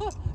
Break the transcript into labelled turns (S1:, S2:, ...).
S1: 어,